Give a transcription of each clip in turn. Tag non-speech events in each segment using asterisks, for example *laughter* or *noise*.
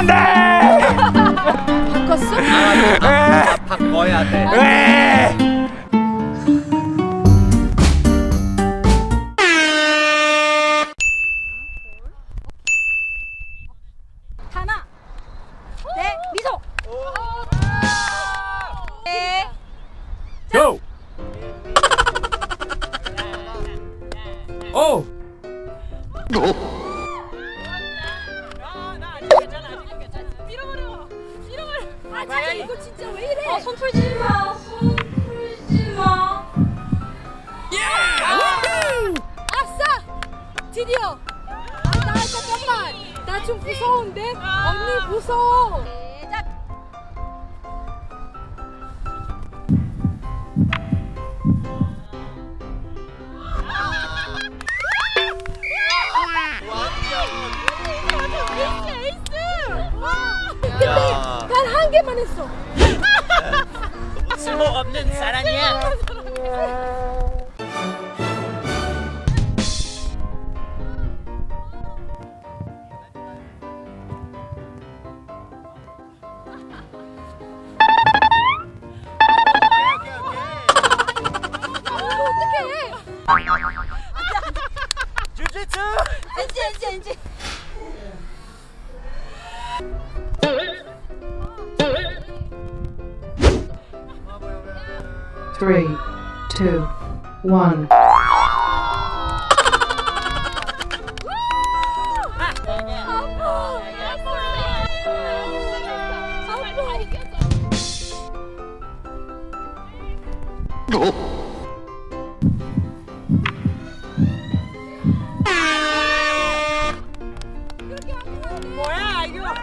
안돼! 바꿨어? 아, 바꿔야 돼. 오! 난한 개만 했어 쓸모 없는 사람이야. Three, two, one. 뭐야 이거?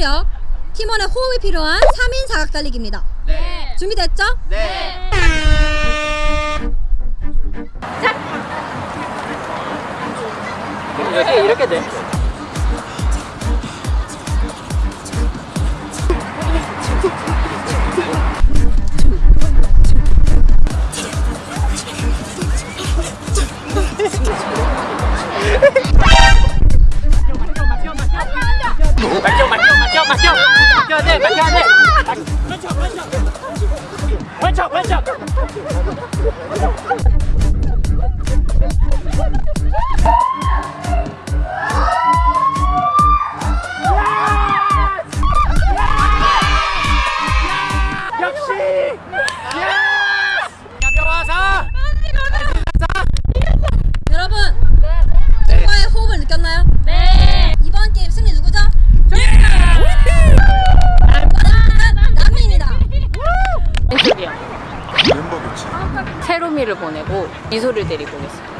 지구력, 팀원의 호흡이 필요한 3인 사각 달리기입니다 네 준비됐죠? 네. 자. 여기 이렇게 돼. 세로미를 보내고 미소를 데리고 오겠습니다.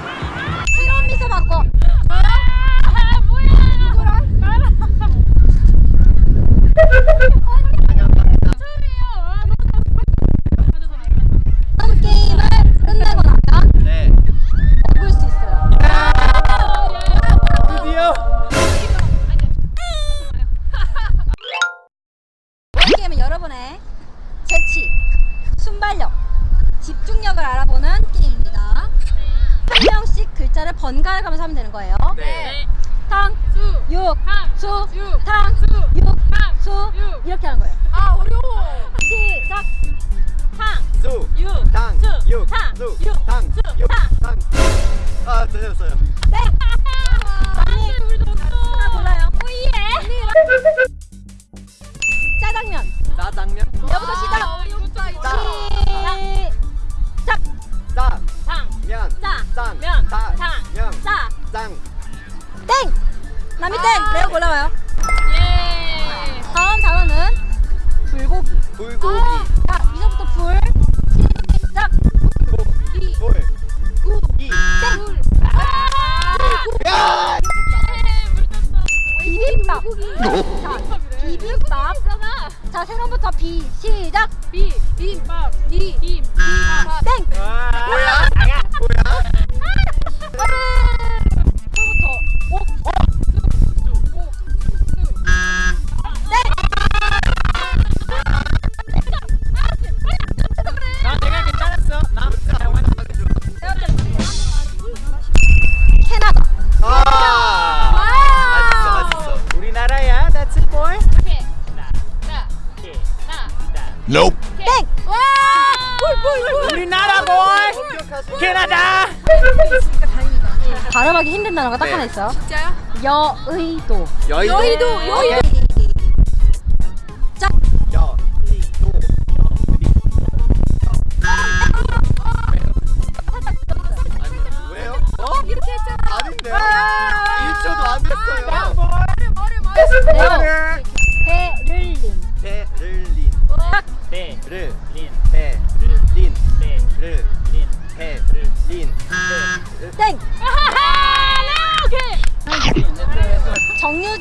집중력을 알아보는 게임입니다. 한 명씩 글자를 번갈아 가면서 하면 되는 거예요. 네. 탕, 수, 육, 수, 탕, 수, 육, 수 이렇게 하는 거예요. 아 어려워. 시작. 탕, 수, 육, 당, 수, 육, 탕, 수, 육, 당, 수, 육, 탕. 당. 아, 들렸어요. 불고기. 자, 캐나다. 발음하기 힘든 단어가 딱 네. 하나 있어요. 진짜요? 여의도. 여의도. 여의도. 여의도.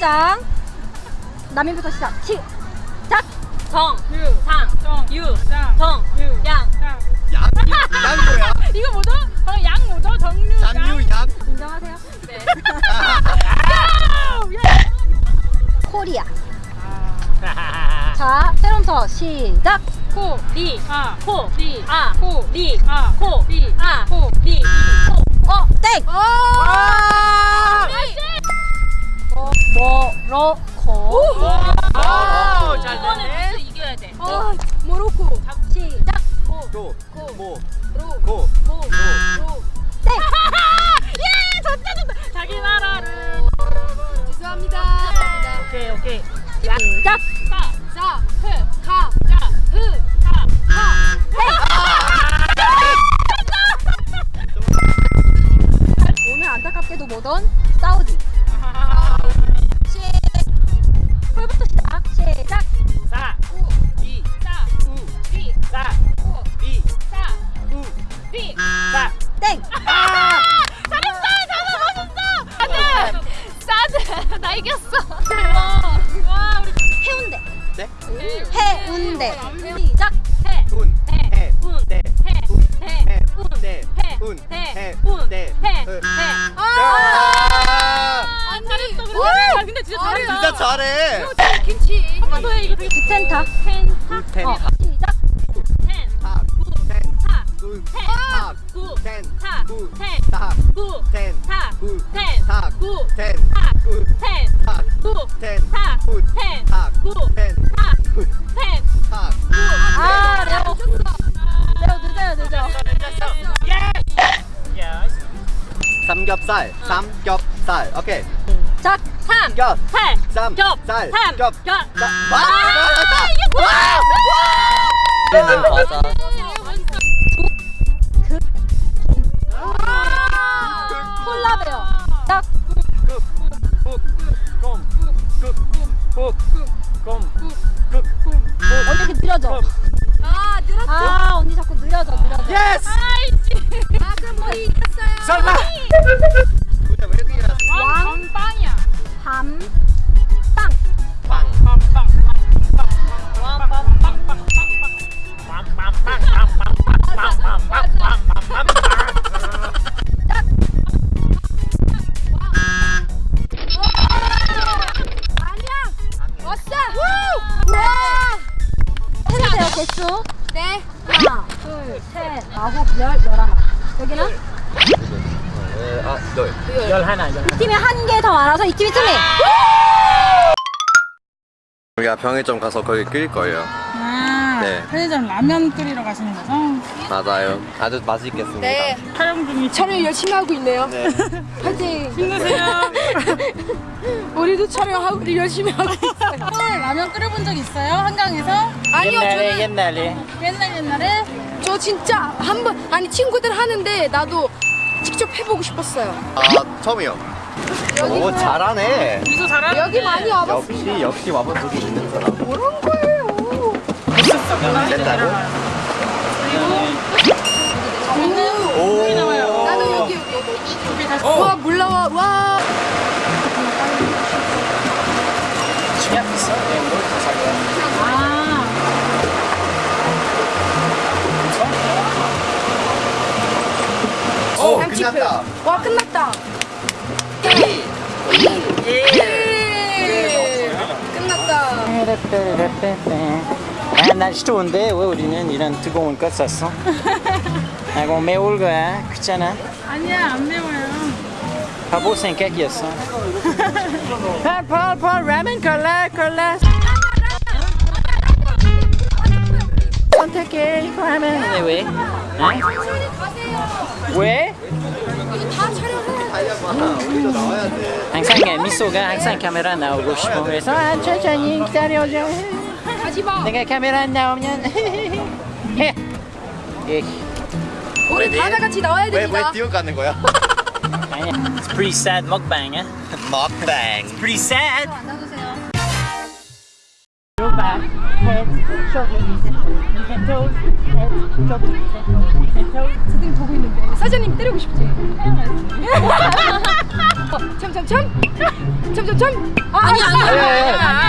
정류장. 남인부터 시작. 시작. 정, 상, 유, 정, 양. 양? 양도야? *laughs* 이거 뭐죠? 어, 양 뭐죠? 정류. 장유 양? 인정하세요? 네. *laughs* 코리아. *laughs* 자, 세롬서 시작. 코, 리, 아, 코, 리, 아, 코, 리, 아, 코, 리, 아, 코, 리, 코. 어, 땡. 어, 모로코. 오, 잘 됐네. 이겨야 돼. 어, 모로코. 시작. 도. 모. 로. 고. 모. 아! 아, 잘했어. 근데, 아, 근데 진짜 잘했다. 진짜 잘해. 김치. 한 번 더 해, 이거 되게 텐타. 텐타. 텐. 어, 시작. 텐, 탁. 텐. 타, 구. 텐, 탁. 구, 텐. 타, 구. 텐, 탁. 구, 텐. 타, 구. 텐, 탁. 구, 텐. 타, 삼겹살. 삼겹살. 오케이. 시작. 삼, 겹. 팔, 삼. 겹, 살. 삼, 겹. 겹. 사. 아, 와! 이게 뭐야? 는 과자. 콜라베어. 시작. 국. 국. 꼼. 국. 국. 꼼. 국. 언니 이렇게 느려져. 아, 늘었어. 아, 언니 자꾸 느려져, 느려져. 예스. 우리가 병의점 가서 거기 끓일 거예요. 아, 네. 편의점 라면 끓이러 가시는 거죠? 맞아요. 아주 맛있겠습니다. 네. 촬영 중이 촬영 열심히 하고 있네요. *laughs* 파이팅! 힘내세요. *laughs* 우리도 촬영하고 열심히 하고 있어요. 서울 라면 끓여본 적 있어요? 한강에서? 아니요, 옛날에, 저는 옛날에. 옛날 옛날에? 저 진짜 한 번 아니 친구들 하는데 나도 직접 해보고 싶었어요. 아, 처음이요. 오, 잘하네. 미소 잘하는데 여기 많이 와봤어. 역시, 역시 와본 적이 있는 사람. 그런 거예요. 됐다고? 나도 여기 여기 여기. 와 몰라와 와. 오 양치프. 끝났다 와 끝났다. 예. 끝났다. 아, 날씨 좋은데 왜 우리는 이런 뜨거운 거 샀어? *laughs* 아이고 매울 거야 귀찮아 아니야 안 매워요. 바보 생각이었어 *laughs* 펄펄펄 라면 콜라 콜라 선택해 이거 하면 근데 왜? 어? 왜? 항상 미소가 항상 카메라 나오고 싶어 그래서 아, 천천히 기다려줘. 내가 카메라 안 나오면 *laughs* 해. 예. 우리 다 같이 나와야 왜, 왜 됩니다. 뛰어가는 거야? 아니야. It's pretty sad mukbang, eh? 먹방 Pretty sad. Go back, head, knees and shoulders, toes. 선생님 보고 있는데 사장님 때리고 싶지? 어, 참참참 참참참 아, 아니, 아니, 아, 아니. 아, 아, 아.